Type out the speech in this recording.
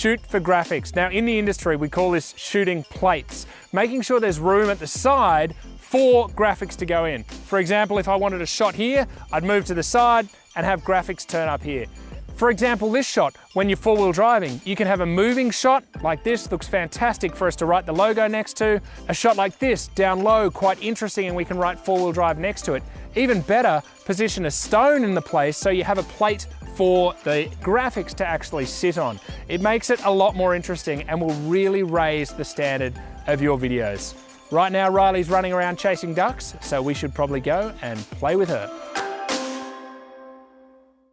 shoot for graphics. Now in the industry, we call this shooting plates, making sure there's room at the side for graphics to go in. For example, if I wanted a shot here, I'd move to the side and have graphics turn up here. For example, this shot, when you're four-wheel driving, you can have a moving shot like this, looks fantastic for us to write the logo next to. A shot like this, down low, quite interesting, and we can write four-wheel drive next to it. Even better, position a stone in the place so you have a plate for the graphics to actually sit on. It makes it a lot more interesting and will really raise the standard of your videos. Right now, Riley's running around chasing ducks, so we should probably go and play with her.